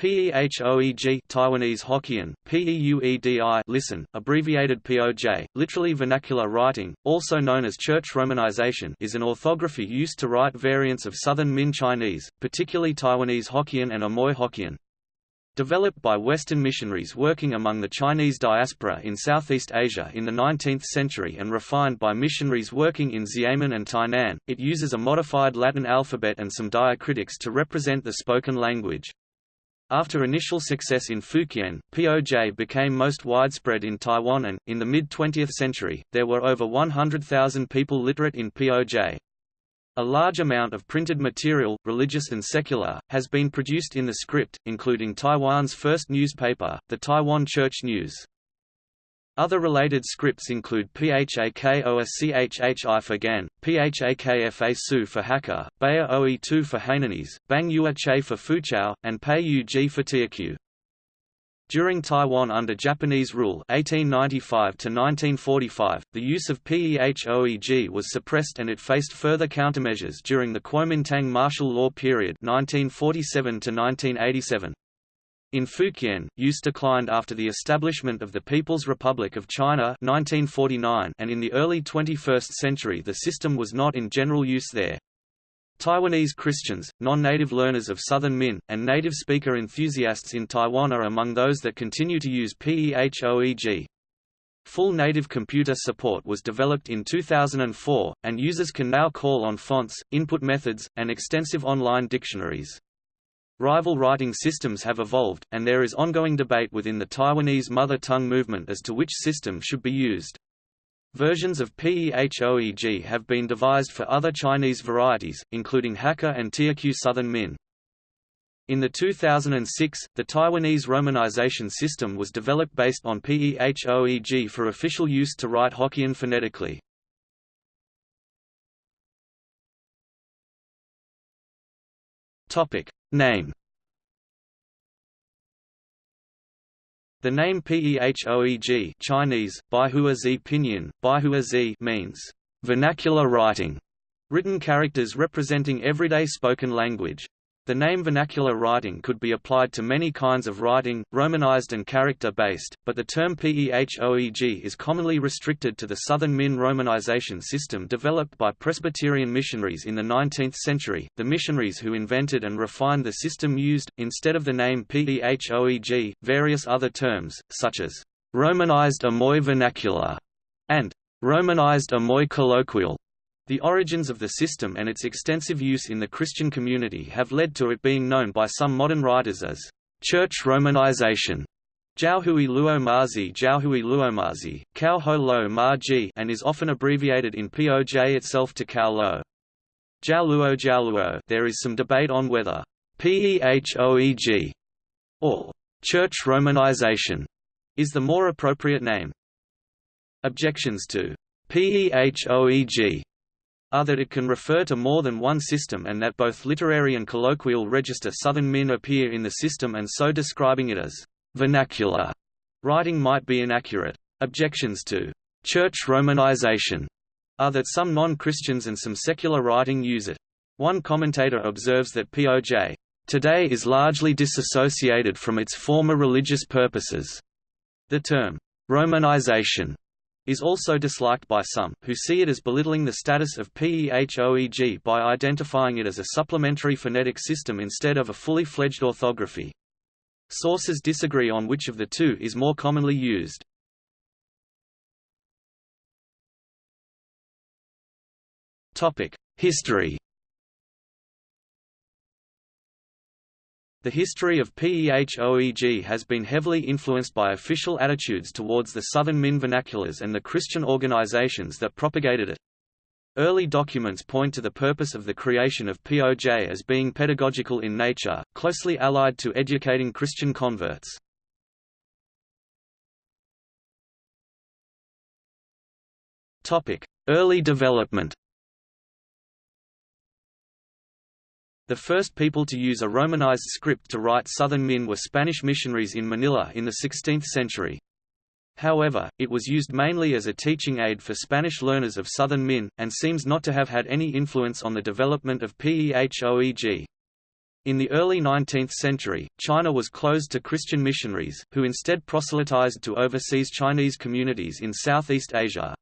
PEHOEG Taiwanese Hokkien, PEUEDI listen, abbreviated POJ, literally vernacular writing, also known as church romanization is an orthography used to write variants of Southern Min Chinese, particularly Taiwanese Hokkien and Amoy Hokkien. Developed by Western missionaries working among the Chinese diaspora in Southeast Asia in the 19th century and refined by missionaries working in Xiamen and Tainan, it uses a modified Latin alphabet and some diacritics to represent the spoken language. After initial success in Fukien, POJ became most widespread in Taiwan and, in the mid-20th century, there were over 100,000 people literate in POJ. A large amount of printed material, religious and secular, has been produced in the script, including Taiwan's first newspaper, the Taiwan Church News. Other related scripts include PHAKOSCHHI for GAN, PHAKFA Su for Hakka, Bayer OE2 for Hainanese, Bang Yua Che for Fuzhou, and Pei Yu for Teochew. During Taiwan under Japanese rule 1895 to -1945, the use of PEHOEG was suppressed and it faced further countermeasures during the Kuomintang martial law period 1947 to -1987. In Fukien, use declined after the establishment of the People's Republic of China 1949 and in the early 21st century the system was not in general use there. Taiwanese Christians, non-native learners of Southern Min, and native speaker enthusiasts in Taiwan are among those that continue to use PEHOEG. Full native computer support was developed in 2004, and users can now call on fonts, input methods, and extensive online dictionaries. Rival writing systems have evolved, and there is ongoing debate within the Taiwanese mother tongue movement as to which system should be used. Versions of PEHOEG have been devised for other Chinese varieties, including Hakka and Teochew Southern Min. In the 2006, the Taiwanese romanization system was developed based on PEHOEG for official use to write Hokkien phonetically. Topic. Name. The name Pehoeg Chinese, Baihua Zi Pinyin, Baihua Zi means vernacular writing, written characters representing everyday spoken language. The name vernacular writing could be applied to many kinds of writing, romanized and character-based, but the term PEHOEG is commonly restricted to the Southern Min romanization system developed by Presbyterian missionaries in the 19th century. The missionaries who invented and refined the system used, instead of the name PEHOEG, various other terms, such as Romanized Amoy vernacular and Romanized Amoy colloquial. The origins of the system and its extensive use in the Christian community have led to it being known by some modern writers as church romanization. Jiaohui Luo Mazi Jiaohui Luo Mazi, Cao Ho Lo Ma Ji and is often abbreviated in POJ itself to Cao Lo. Jiao Luo Jiao Luo there is some debate on whether PEHOEG or church romanization is the more appropriate name. Objections to PEHOEG are that it can refer to more than one system and that both literary and colloquial register Southern Min appear in the system and so describing it as vernacular writing might be inaccurate. Objections to church romanization are that some non-Christians and some secular writing use it. One commentator observes that POJ today is largely disassociated from its former religious purposes. The term romanization is also disliked by some, who see it as belittling the status of PEHOEG by identifying it as a supplementary phonetic system instead of a fully fledged orthography. Sources disagree on which of the two is more commonly used. History The history of PEHOEG has been heavily influenced by official attitudes towards the Southern Min vernaculars and the Christian organizations that propagated it. Early documents point to the purpose of the creation of POJ as being pedagogical in nature, closely allied to educating Christian converts. Early development The first people to use a Romanized script to write Southern Min were Spanish missionaries in Manila in the 16th century. However, it was used mainly as a teaching aid for Spanish learners of Southern Min, and seems not to have had any influence on the development of PEHOEG. In the early 19th century, China was closed to Christian missionaries, who instead proselytized to overseas Chinese communities in Southeast Asia.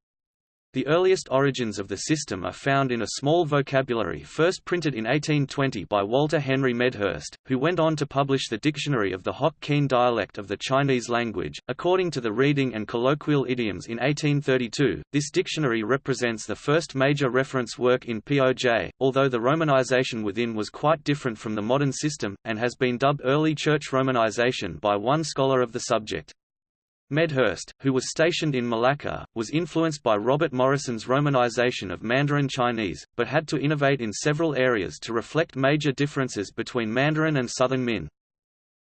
The earliest origins of the system are found in a small vocabulary first printed in 1820 by Walter Henry Medhurst, who went on to publish the Dictionary of the Hokkien dialect of the Chinese language. According to the Reading and Colloquial Idioms in 1832, this dictionary represents the first major reference work in POJ, although the romanization within was quite different from the modern system, and has been dubbed early church romanization by one scholar of the subject. Medhurst, who was stationed in Malacca, was influenced by Robert Morrison's romanization of Mandarin Chinese, but had to innovate in several areas to reflect major differences between Mandarin and Southern Min.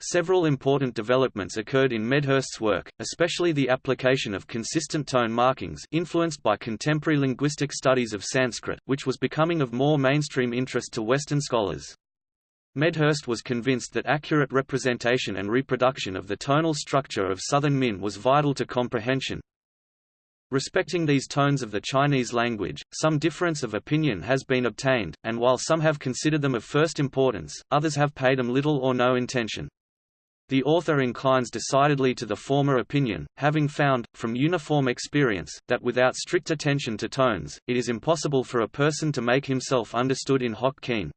Several important developments occurred in Medhurst's work, especially the application of consistent tone markings influenced by contemporary linguistic studies of Sanskrit, which was becoming of more mainstream interest to Western scholars. Medhurst was convinced that accurate representation and reproduction of the tonal structure of Southern Min was vital to comprehension. Respecting these tones of the Chinese language, some difference of opinion has been obtained, and while some have considered them of first importance, others have paid them little or no attention. The author inclines decidedly to the former opinion, having found, from uniform experience, that without strict attention to tones, it is impossible for a person to make himself understood in Hokkien.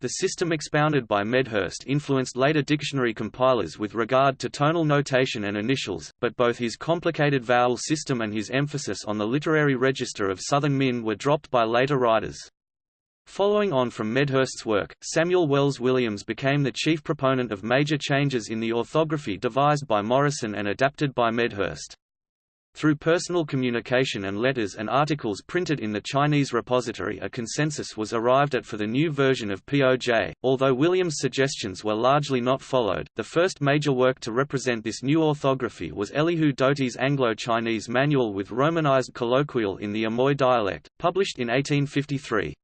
The system expounded by Medhurst influenced later dictionary compilers with regard to tonal notation and initials, but both his complicated vowel system and his emphasis on the literary register of Southern Min were dropped by later writers. Following on from Medhurst's work, Samuel Wells Williams became the chief proponent of major changes in the orthography devised by Morrison and adapted by Medhurst. Through personal communication and letters and articles printed in the Chinese repository a consensus was arrived at for the new version of POJ. Although Williams' suggestions were largely not followed, the first major work to represent this new orthography was Elihu Doty's Anglo-Chinese Manual with Romanized Colloquial in the Amoy dialect, published in 1853.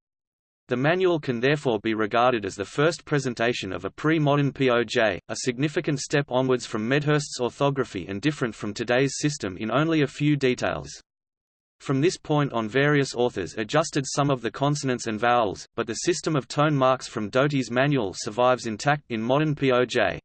The manual can therefore be regarded as the first presentation of a pre-modern POJ, a significant step onwards from Medhurst's orthography and different from today's system in only a few details. From this point on various authors adjusted some of the consonants and vowels, but the system of tone marks from Doty's manual survives intact in modern POJ.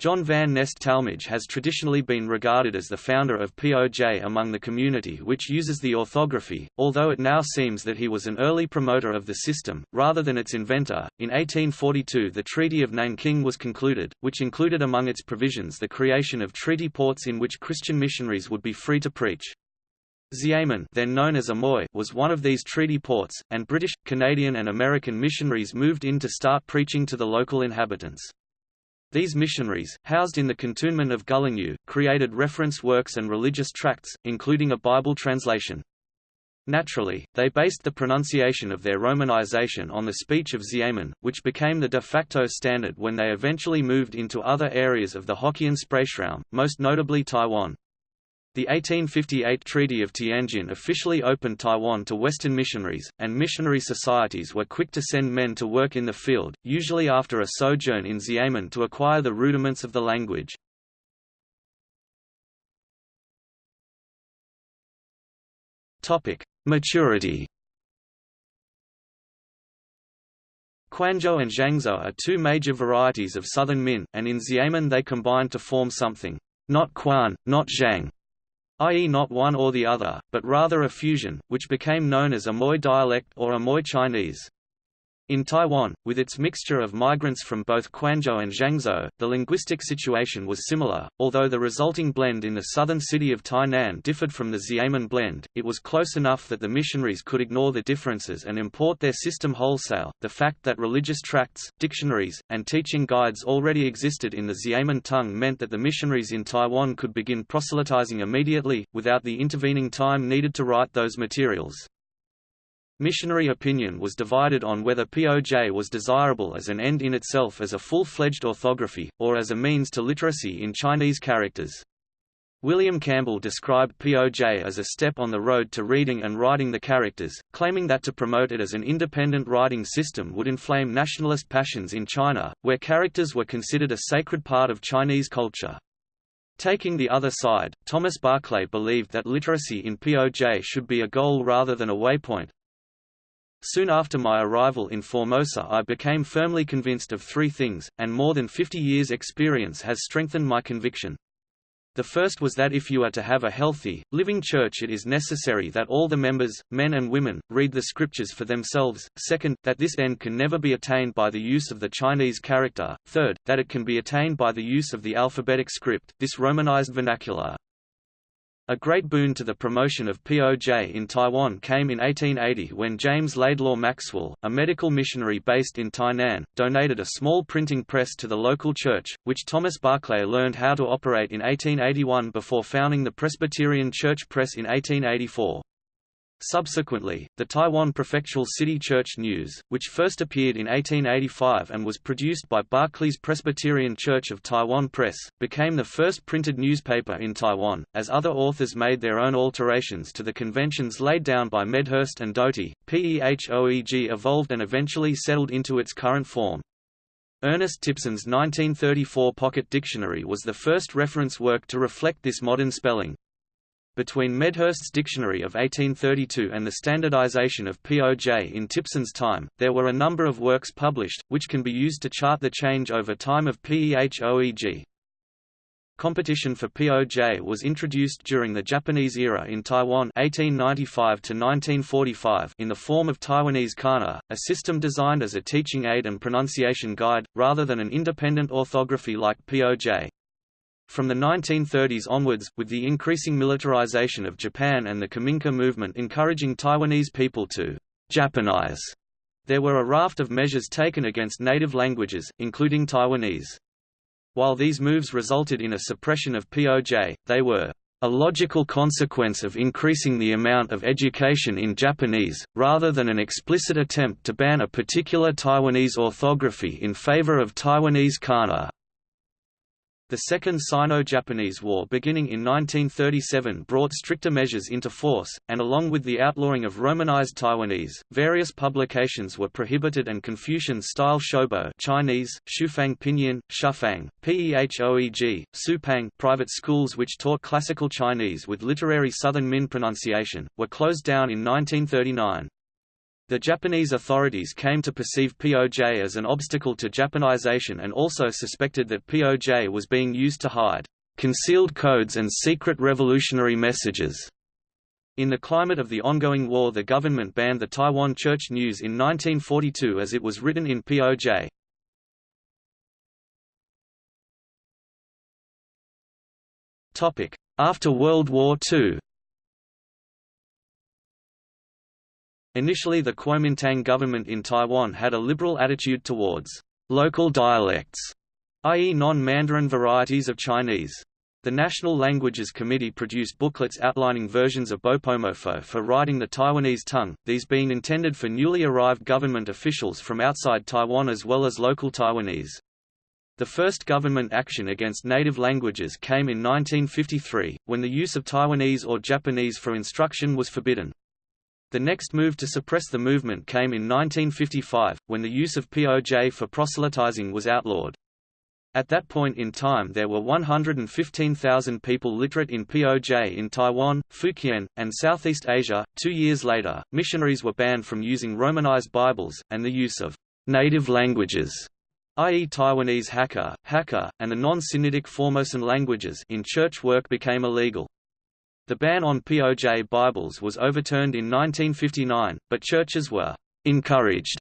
John Van Nest Talmage has traditionally been regarded as the founder of POJ among the community which uses the orthography, although it now seems that he was an early promoter of the system, rather than its inventor. In 1842 the Treaty of Nanking was concluded, which included among its provisions the creation of treaty ports in which Christian missionaries would be free to preach. Xiamen then known as Amoy was one of these treaty ports, and British, Canadian and American missionaries moved in to start preaching to the local inhabitants. These missionaries, housed in the cantonment of Gulangyu, created reference works and religious tracts, including a Bible translation. Naturally, they based the pronunciation of their romanization on the speech of Xiamen, which became the de facto standard when they eventually moved into other areas of the Hokkien Sprachraum, most notably Taiwan. The 1858 Treaty of Tianjin officially opened Taiwan to Western missionaries, and missionary societies were quick to send men to work in the field, usually after a sojourn in Xiamen to acquire the rudiments of the language. Maturity Quanzhou and Zhangzhou are two major varieties of Southern Min, and in Xiamen they combine to form something, not Quan, not Zhang, i.e. not one or the other, but rather a fusion, which became known as Amoy dialect or Amoy Chinese. In Taiwan, with its mixture of migrants from both Quanzhou and Zhangzhou, the linguistic situation was similar, although the resulting blend in the southern city of Tainan differed from the Xiamen blend, it was close enough that the missionaries could ignore the differences and import their system wholesale. The fact that religious tracts, dictionaries, and teaching guides already existed in the Xiamen tongue meant that the missionaries in Taiwan could begin proselytizing immediately, without the intervening time needed to write those materials. Missionary opinion was divided on whether POJ was desirable as an end in itself as a full-fledged orthography, or as a means to literacy in Chinese characters. William Campbell described POJ as a step on the road to reading and writing the characters, claiming that to promote it as an independent writing system would inflame nationalist passions in China, where characters were considered a sacred part of Chinese culture. Taking the other side, Thomas Barclay believed that literacy in POJ should be a goal rather than a waypoint, Soon after my arrival in Formosa I became firmly convinced of three things, and more than 50 years' experience has strengthened my conviction. The first was that if you are to have a healthy, living church it is necessary that all the members, men and women, read the scriptures for themselves, second, that this end can never be attained by the use of the Chinese character, third, that it can be attained by the use of the alphabetic script, this romanized vernacular. A great boon to the promotion of POJ in Taiwan came in 1880 when James Laidlaw Maxwell, a medical missionary based in Tainan, donated a small printing press to the local church, which Thomas Barclay learned how to operate in 1881 before founding the Presbyterian Church Press in 1884. Subsequently, the Taiwan Prefectural City Church News, which first appeared in 1885 and was produced by Barclay's Presbyterian Church of Taiwan Press, became the first printed newspaper in Taiwan. As other authors made their own alterations to the conventions laid down by Medhurst and Doty, PEHOEG evolved and eventually settled into its current form. Ernest Tipson's 1934 Pocket Dictionary was the first reference work to reflect this modern spelling. Between Medhurst's dictionary of 1832 and the standardization of POJ in Tipson's time, there were a number of works published, which can be used to chart the change over time of PEHOEG. Competition for POJ was introduced during the Japanese era in Taiwan (1895–1945) in the form of Taiwanese kana, a system designed as a teaching aid and pronunciation guide, rather than an independent orthography like POJ. From the 1930s onwards, with the increasing militarization of Japan and the Kominka movement encouraging Taiwanese people to Japanize, there were a raft of measures taken against native languages, including Taiwanese. While these moves resulted in a suppression of POJ, they were a logical consequence of increasing the amount of education in Japanese, rather than an explicit attempt to ban a particular Taiwanese orthography in favor of Taiwanese kana. The Second Sino-Japanese War beginning in 1937 brought stricter measures into force, and along with the outlawing of Romanized Taiwanese, various publications were prohibited and Confucian-style shobo Chinese, Shufang Pinyin, Shufang, Pehoeg, Supang private schools which taught classical Chinese with literary Southern Min pronunciation, were closed down in 1939. The Japanese authorities came to perceive POJ as an obstacle to Japanization and also suspected that POJ was being used to hide concealed codes and secret revolutionary messages. In the climate of the ongoing war the government banned the Taiwan Church News in 1942 as it was written in POJ. After World War II Initially the Kuomintang government in Taiwan had a liberal attitude towards local dialects, i.e. non-Mandarin varieties of Chinese. The National Languages Committee produced booklets outlining versions of Bopomofo for writing the Taiwanese tongue, these being intended for newly arrived government officials from outside Taiwan as well as local Taiwanese. The first government action against native languages came in 1953, when the use of Taiwanese or Japanese for instruction was forbidden. The next move to suppress the movement came in 1955, when the use of POJ for proselytizing was outlawed. At that point in time there were 115,000 people literate in POJ in Taiwan, Fukien, and Southeast Asia. Two years later, missionaries were banned from using Romanized Bibles, and the use of native languages i.e. Taiwanese Hakka, Hakka, and the non-Sinitic Formosan languages in church work became illegal. The ban on POJ Bibles was overturned in 1959, but churches were encouraged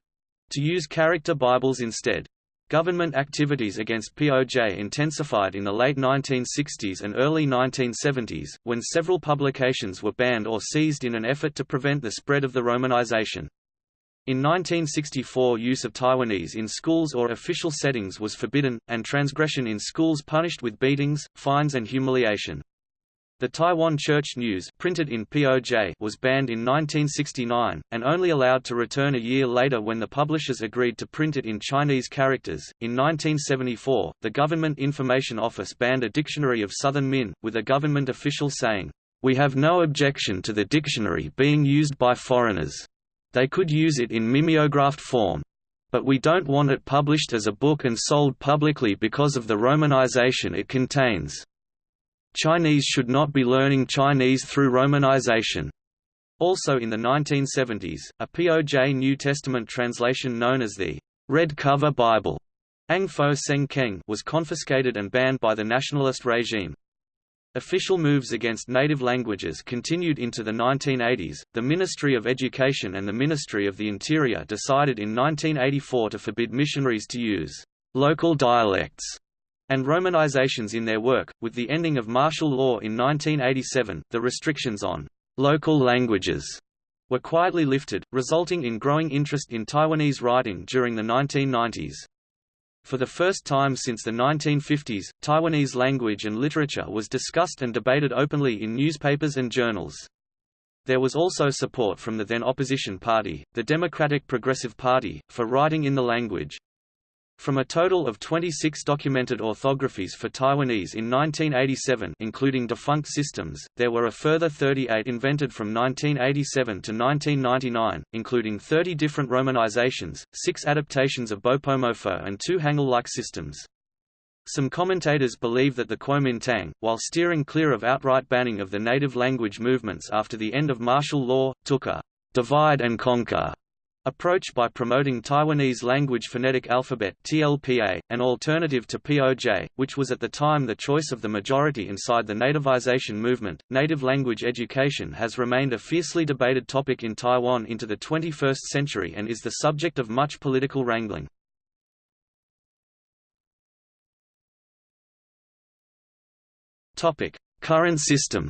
to use character Bibles instead. Government activities against POJ intensified in the late 1960s and early 1970s, when several publications were banned or seized in an effort to prevent the spread of the Romanization. In 1964 use of Taiwanese in schools or official settings was forbidden, and transgression in schools punished with beatings, fines and humiliation. The Taiwan Church News printed in POJ was banned in 1969, and only allowed to return a year later when the publishers agreed to print it in Chinese characters. In 1974, the Government Information Office banned a dictionary of Southern Min, with a government official saying, We have no objection to the dictionary being used by foreigners. They could use it in mimeographed form. But we don't want it published as a book and sold publicly because of the romanization it contains. Chinese should not be learning Chinese through Romanization. Also in the 1970s, a POJ New Testament translation known as the Red Cover Bible was confiscated and banned by the nationalist regime. Official moves against native languages continued into the 1980s. The Ministry of Education and the Ministry of the Interior decided in 1984 to forbid missionaries to use local dialects and Romanizations in their work. With the ending of martial law in 1987, the restrictions on local languages were quietly lifted, resulting in growing interest in Taiwanese writing during the 1990s. For the first time since the 1950s, Taiwanese language and literature was discussed and debated openly in newspapers and journals. There was also support from the then opposition party, the Democratic Progressive Party, for writing in the language. From a total of 26 documented orthographies for Taiwanese in 1987 including defunct systems, there were a further 38 invented from 1987 to 1999, including 30 different romanizations, 6 adaptations of Bopomofo and 2 Hangul-like systems. Some commentators believe that the Kuomintang, while steering clear of outright banning of the native language movements after the end of martial law, took a divide and conquer approach by promoting Taiwanese language phonetic alphabet TLPA, an alternative to POJ, which was at the time the choice of the majority inside the nativization movement. Native language education has remained a fiercely debated topic in Taiwan into the 21st century and is the subject of much political wrangling. Topic: Current system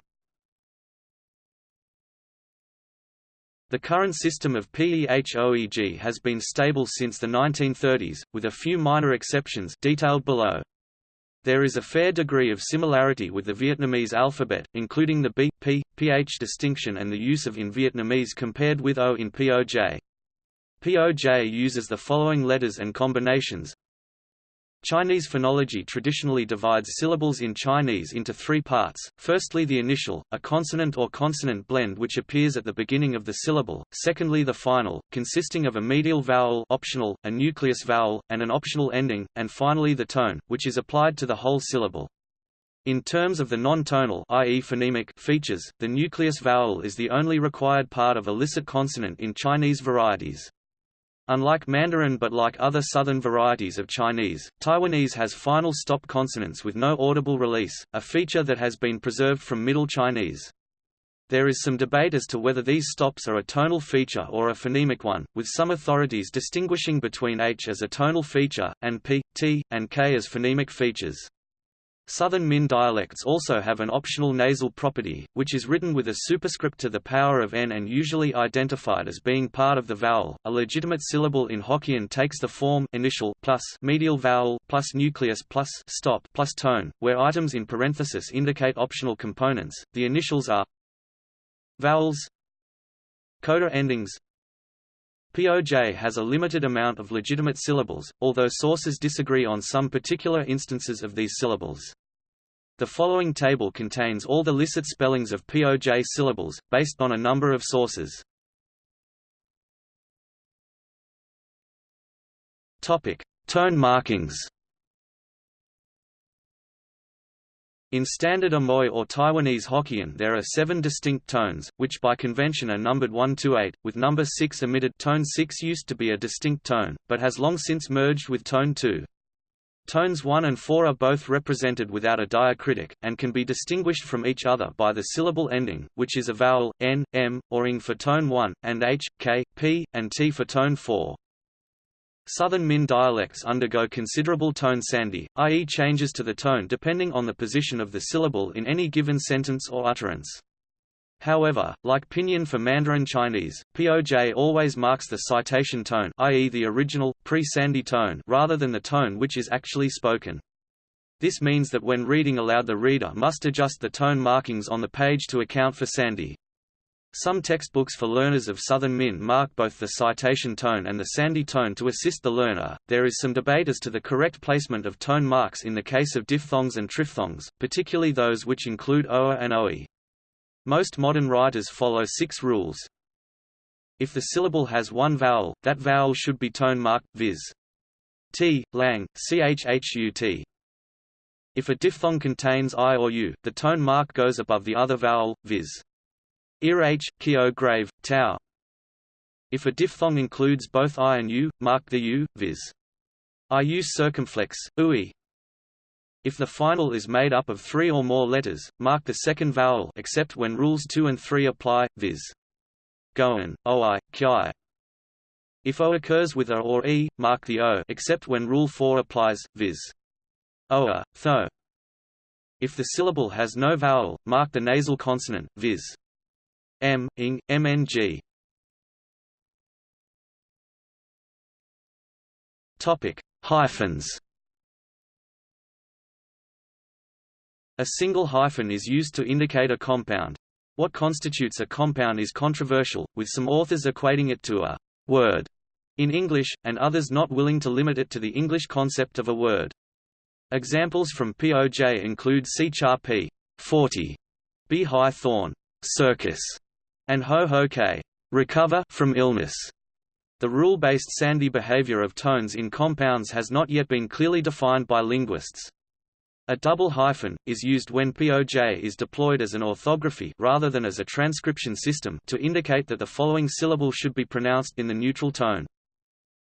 The current system of PEHOEG has been stable since the 1930s, with a few minor exceptions detailed below. There is a fair degree of similarity with the Vietnamese alphabet, including the B, P, PH distinction and the use of in Vietnamese compared with O in POJ. POJ uses the following letters and combinations Chinese phonology traditionally divides syllables in Chinese into three parts, firstly the initial, a consonant or consonant blend which appears at the beginning of the syllable, secondly the final, consisting of a medial vowel optional, a nucleus vowel, and an optional ending, and finally the tone, which is applied to the whole syllable. In terms of the non-tonal i.e. phonemic features, the nucleus vowel is the only required part of a licit consonant in Chinese varieties. Unlike Mandarin but like other southern varieties of Chinese, Taiwanese has final stop consonants with no audible release, a feature that has been preserved from Middle Chinese. There is some debate as to whether these stops are a tonal feature or a phonemic one, with some authorities distinguishing between H as a tonal feature, and P, T, and K as phonemic features. Southern Min dialects also have an optional nasal property, which is written with a superscript to the power of n and usually identified as being part of the vowel. A legitimate syllable in Hokkien takes the form initial plus medial vowel plus nucleus plus stop plus tone, where items in parenthesis indicate optional components. The initials are vowels, coda endings. POJ has a limited amount of legitimate syllables, although sources disagree on some particular instances of these syllables. The following table contains all the licit spellings of POJ syllables, based on a number of sources. Topic: Tone markings. In Standard Amoy or Taiwanese Hokkien there are seven distinct tones, which by convention are numbered 1 to 8, with number 6 omitted tone 6 used to be a distinct tone, but has long since merged with tone 2. Tones 1 and 4 are both represented without a diacritic, and can be distinguished from each other by the syllable ending, which is a vowel, n, m, or ing for tone 1, and h, k, p, and t for tone 4. Southern Min dialects undergo considerable tone sandhi, i.e. changes to the tone depending on the position of the syllable in any given sentence or utterance. However, like Pinyin for Mandarin Chinese, POJ always marks the citation tone i.e. the original, pre-sandhi tone rather than the tone which is actually spoken. This means that when reading aloud the reader must adjust the tone markings on the page to account for sandhi. Some textbooks for learners of Southern Min mark both the citation tone and the sandhi tone to assist the learner. There is some debate as to the correct placement of tone marks in the case of diphthongs and triphthongs, particularly those which include oa and oe. Most modern writers follow six rules. If the syllable has one vowel, that vowel should be tone marked, viz. t, lang, chhut. If a diphthong contains i or u, the tone mark goes above the other vowel, viz. Ir h, kio grave, tau. If a diphthong includes both i and u, mark the u, viz. iu circumflex, ui. If the final is made up of three or more letters, mark the second vowel except when rules 2 and 3 apply, viz. goan, oi, ki. If o occurs with a or e, mark the o except when rule 4 applies, viz. oa, tho. If the syllable has no vowel, mark the nasal consonant, viz. M, ing, mng. Topic: Hyphens. A single hyphen is used to indicate a compound. What constitutes a compound is controversial, with some authors equating it to a word in English, and others not willing to limit it to the English concept of a word. Examples from POJ include C char P 40, B high thorn, circus, and ho ho k recover from illness. The rule-based sandhi behavior of tones in compounds has not yet been clearly defined by linguists. A double hyphen, is used when POJ is deployed as an orthography rather than as a transcription system to indicate that the following syllable should be pronounced in the neutral tone.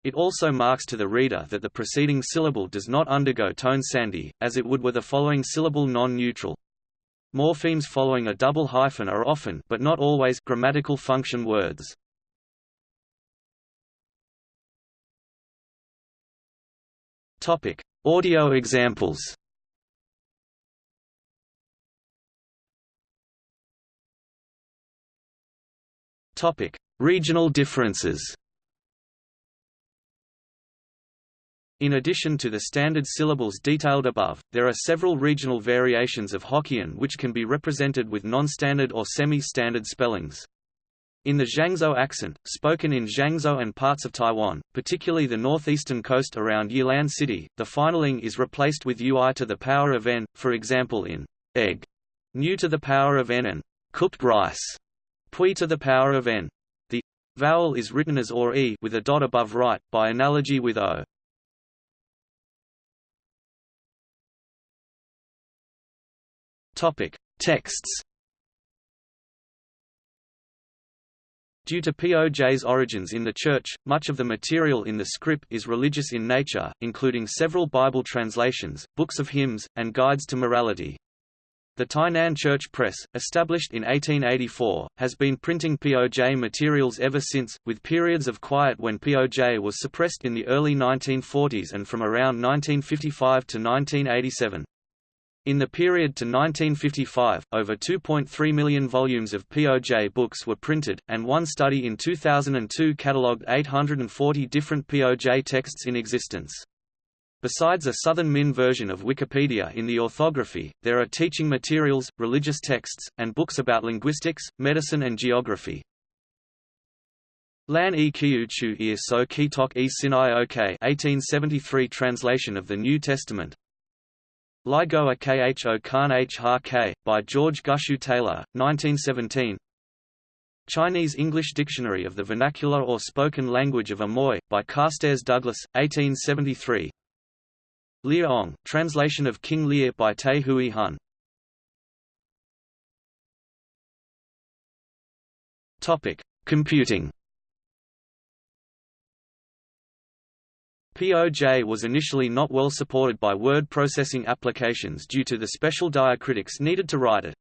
It also marks to the reader that the preceding syllable does not undergo tone sandhi, as it would were the following syllable non-neutral. Morphemes following a double hyphen are often but not always grammatical function words. Topic: Audio examples. Topic: Regional differences. In addition to the standard syllables detailed above, there are several regional variations of Hokkien which can be represented with non-standard or semi-standard spellings. In the Jiangsu accent, spoken in Jiangsu and parts of Taiwan, particularly the northeastern coast around Yilan City, the finaling is replaced with ui to the power of n, for example in egg, new to the power of n and cooked rice, pui to the power of n. The vowel is written as or e with a dot above right, by analogy with o. Topic: Texts Due to POJ's origins in the Church, much of the material in the script is religious in nature, including several Bible translations, books of hymns, and guides to morality. The Tainan Church Press, established in 1884, has been printing POJ materials ever since, with periods of quiet when POJ was suppressed in the early 1940s and from around 1955 to 1987. In the period to 1955, over 2.3 million volumes of POJ books were printed, and one study in 2002 catalogued 840 different POJ texts in existence. Besides a Southern Min version of Wikipedia in the orthography, there are teaching materials, religious texts, and books about linguistics, medicine and geography. Lan e Kiu Chu e So Kitok e Sinai Ok 1873 translation of the New Testament, Ligoa Kho Khan H. Ha K, by George Gushue Taylor, 1917 Chinese-English Dictionary of the Vernacular or Spoken Language of Amoy, by Carstairs Douglas, 1873 Lear Ong, translation of King Lear by Tay Hui Hun. Computing POJ was initially not well supported by word processing applications due to the special diacritics needed to write it.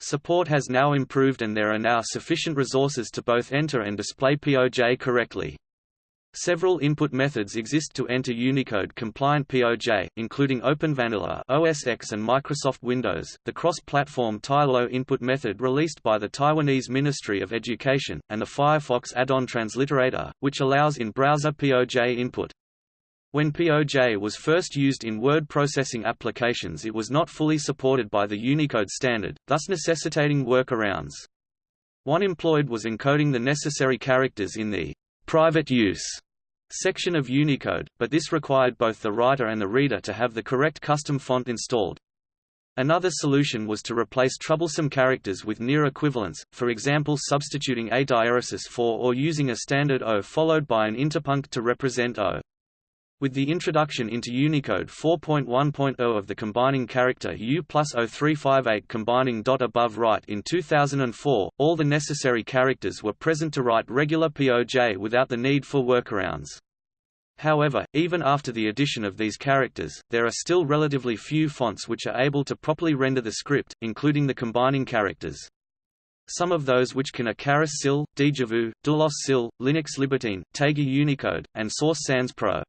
Support has now improved and there are now sufficient resources to both enter and display POJ correctly. Several input methods exist to enter Unicode-compliant POJ, including OpenVanilla OS X and Microsoft Windows, the cross-platform Tailo input method released by the Taiwanese Ministry of Education, and the Firefox add-on transliterator, which allows in-browser POJ input. When POJ was first used in word processing applications it was not fully supported by the Unicode standard, thus necessitating workarounds. One employed was encoding the necessary characters in the private use section of Unicode, but this required both the writer and the reader to have the correct custom font installed. Another solution was to replace troublesome characters with near equivalents, for example substituting a diaeresis for or using a standard O followed by an interpunct to represent O. With the introduction into Unicode 4.1.0 of the combining character U plus 0358 combining dot above right in 2004, all the necessary characters were present to write regular POJ without the need for workarounds. However, even after the addition of these characters, there are still relatively few fonts which are able to properly render the script, including the combining characters. Some of those which can are Charis Sil, Dejavu, Doulos Sil, Linux Libertine, Taigi Unicode, and Source Sans Pro.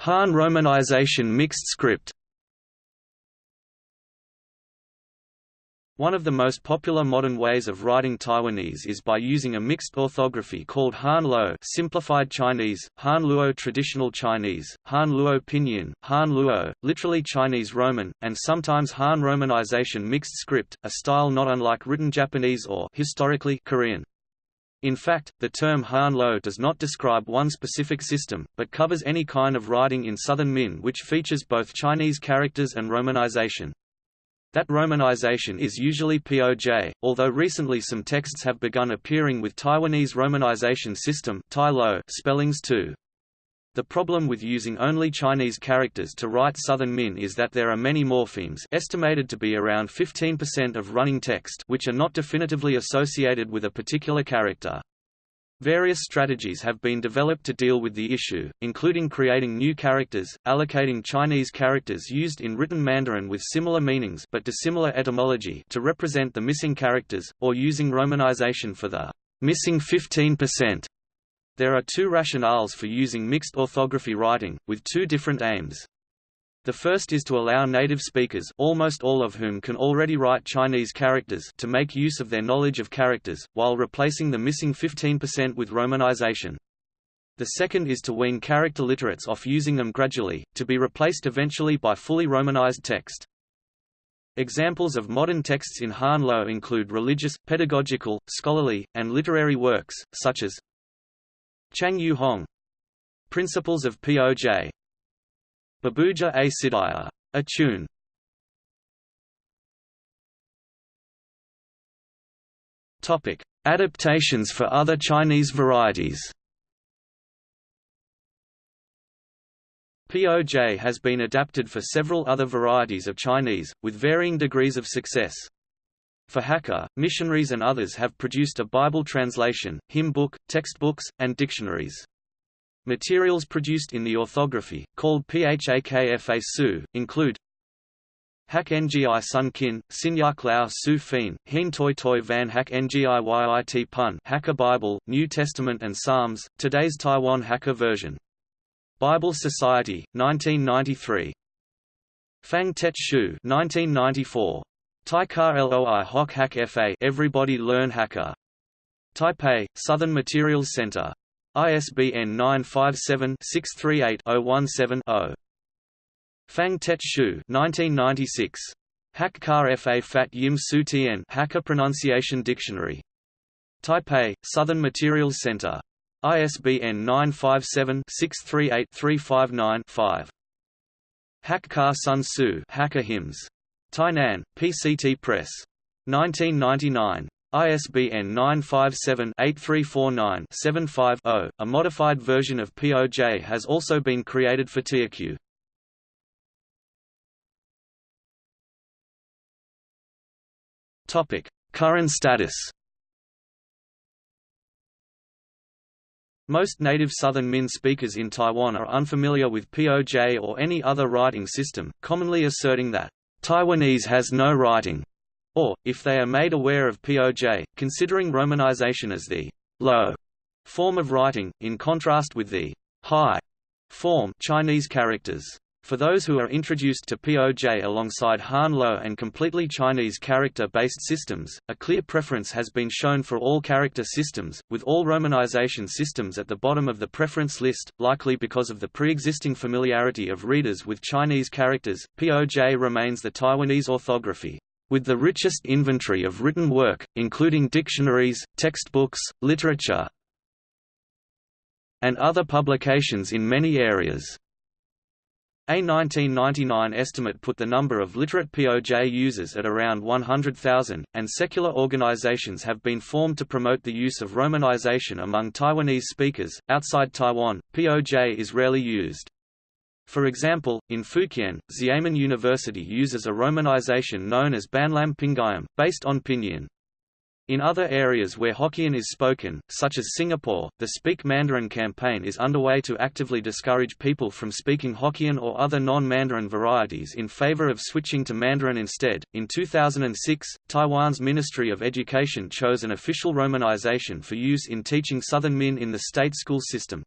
Han romanization mixed script. One of the most popular modern ways of writing Taiwanese is by using a mixed orthography called Han Luo simplified Chinese, Han Luo traditional Chinese, Han Luo pinyin, Han Luo, literally Chinese Roman, and sometimes Han romanization mixed script, a style not unlike written Japanese or historically Korean. In fact, the term Han Lo does not describe one specific system, but covers any kind of writing in Southern Min which features both Chinese characters and romanization. That romanization is usually POJ, although recently some texts have begun appearing with Taiwanese romanization system spellings too. The problem with using only Chinese characters to write Southern Min is that there are many morphemes estimated to be around 15% of running text which are not definitively associated with a particular character. Various strategies have been developed to deal with the issue, including creating new characters, allocating Chinese characters used in written Mandarin with similar meanings but dissimilar etymology to represent the missing characters, or using romanization for the missing 15% there are two rationales for using mixed orthography writing, with two different aims. The first is to allow native speakers almost all of whom can already write Chinese characters to make use of their knowledge of characters, while replacing the missing 15% with romanization. The second is to wean character literates off using them gradually, to be replaced eventually by fully romanized text. Examples of modern texts in Han Lo include religious, pedagogical, scholarly, and literary works, such as Chang Yu Hong Principles of POJ Babuja a Sidaya. A tune Topic: Adaptations for other Chinese varieties. POJ has been adapted for several other varieties of Chinese, with varying degrees of success. For Hakka, missionaries and others have produced a Bible translation, hymn book, textbooks, and dictionaries. Materials produced in the orthography, called Phakfa Su, include Hak Ngi Sun Kin, Sinyak Lao Su Fin, Hien Toi Toi Van Hak Ngi Yit Pun Hakka Bible, New Testament and Psalms, today's Taiwan Hakka version. Bible Society, 1993. Fang Tet Shu 1994. Taikar Loi Hoc Hack FA Everybody Learn Hakka. Taipei, Southern Materials Center. ISBN 957-638-017-0. Fang Tet Shu 1996. Hak Kar Fa Fat Yim Su Tien Hakka Pronunciation Dictionary. Taipei, Southern Materials Center. ISBN 957-638-359-5. Hak Kar Sun Su Hakka Hymns. Tainan, PCT Press. 1999. ISBN 957-8349-75-0. A modified version of POJ has also been created for Teochew. Topic: Current status. Most native Southern Min speakers in Taiwan are unfamiliar with POJ or any other writing system, commonly asserting that Taiwanese has no writing, or, if they are made aware of POJ, considering romanization as the low form of writing, in contrast with the high form Chinese characters. For those who are introduced to POJ alongside Han Lo and completely Chinese character-based systems, a clear preference has been shown for all character systems, with all romanization systems at the bottom of the preference list, likely because of the pre-existing familiarity of readers with Chinese characters. POJ remains the Taiwanese orthography, with the richest inventory of written work, including dictionaries, textbooks, literature, and other publications in many areas. A 1999 estimate put the number of literate POJ users at around 100,000, and secular organizations have been formed to promote the use of romanization among Taiwanese speakers. Outside Taiwan, POJ is rarely used. For example, in Fukien, Xiamen University uses a romanization known as Banlam Pingyam, based on Pinyin. In other areas where Hokkien is spoken, such as Singapore, the Speak Mandarin campaign is underway to actively discourage people from speaking Hokkien or other non-Mandarin varieties in favor of switching to Mandarin instead. In 2006, Taiwan's Ministry of Education chose an official romanization for use in teaching Southern Min in the state school system.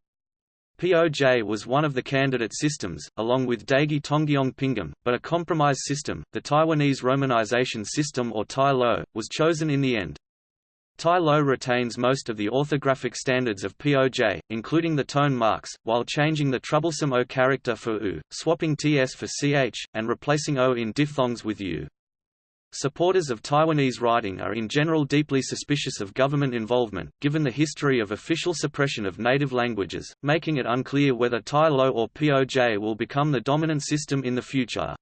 POJ was one of the candidate systems, along with Daigi Tonggyong Pingyam, but a compromise system, the Taiwanese Romanization System or Tai Lo, was chosen in the end. Tai Lo retains most of the orthographic standards of POJ, including the tone marks, while changing the troublesome O character for U, swapping TS for CH, and replacing O in diphthongs with U. Supporters of Taiwanese writing are in general deeply suspicious of government involvement, given the history of official suppression of native languages, making it unclear whether Tai Lo or POJ will become the dominant system in the future.